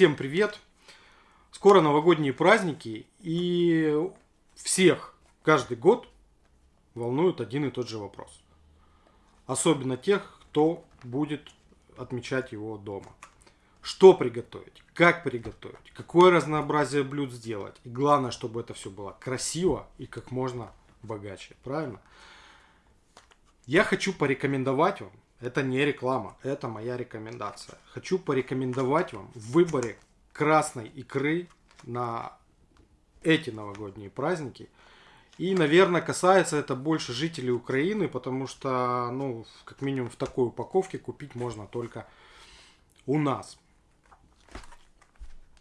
Всем привет! Скоро новогодние праздники, и всех каждый год волнует один и тот же вопрос. Особенно тех, кто будет отмечать его дома. Что приготовить, как приготовить, какое разнообразие блюд сделать. И главное, чтобы это все было красиво и как можно богаче. Правильно? Я хочу порекомендовать вам это не реклама, это моя рекомендация. Хочу порекомендовать вам в выборе красной икры на эти новогодние праздники. И, наверное, касается это больше жителей Украины, потому что, ну, как минимум в такой упаковке купить можно только у нас.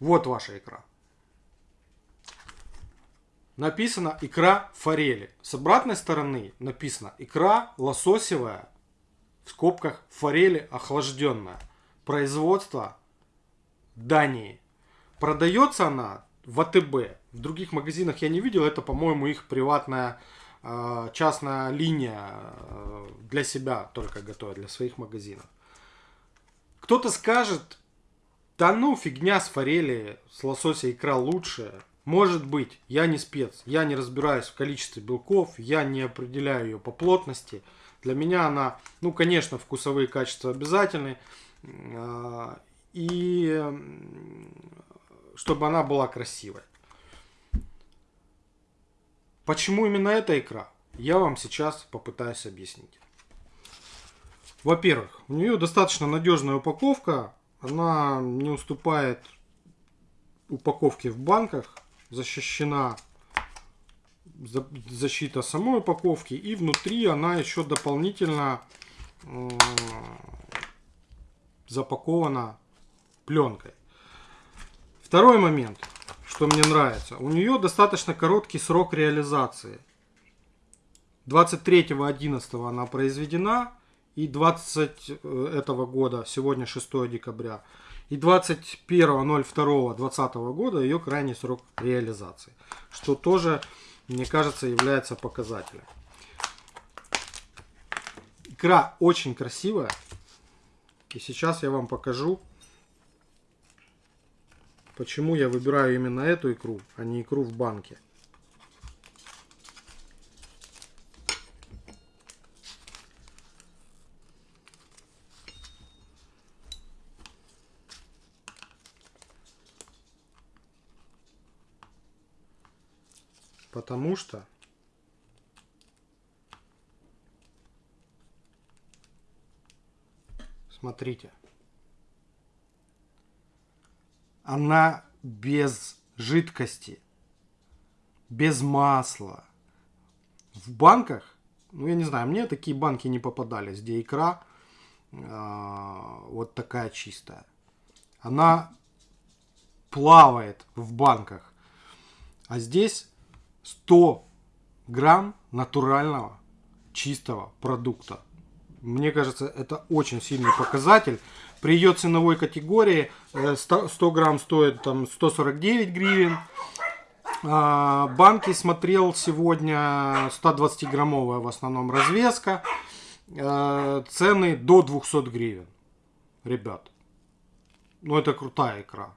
Вот ваша икра. Написано икра форели. С обратной стороны написано икра лососевая в скобках форели охлажденная. Производство Дании. Продается она в АТБ. В других магазинах я не видел. Это, по-моему, их приватная э, частная линия э, для себя только готовят, для своих магазинов. Кто-то скажет, да ну фигня с форели, с лосося икра лучше. Может быть, я не спец, я не разбираюсь в количестве белков, я не определяю ее по плотности. Для меня она, ну, конечно, вкусовые качества обязательны. А, и чтобы она была красивой. Почему именно эта икра? Я вам сейчас попытаюсь объяснить. Во-первых, у нее достаточно надежная упаковка. Она не уступает упаковке в банках. Защищена защита самой упаковки. И внутри она еще дополнительно запакована пленкой. Второй момент, что мне нравится. У нее достаточно короткий срок реализации. 23.11 она произведена. И 20 э, этого года, сегодня 6 декабря, и 21.02.2020 года ее крайний срок реализации. Что тоже мне кажется, является показателем. Икра очень красивая. И сейчас я вам покажу, почему я выбираю именно эту икру, а не икру в банке. Потому что Смотрите. Она без жидкости, без масла. В банках, ну я не знаю, мне такие банки не попадались, где икра э, вот такая чистая. Она плавает в банках. А здесь 100 грамм натурального чистого продукта. Мне кажется, это очень сильный показатель. При ее ценовой категории 100, э, 100 грамм стоит там 149 гривен. А, банки смотрел сегодня 120 граммовая в основном развеска. А, цены до 200 гривен. Ребят, ну это крутая икра.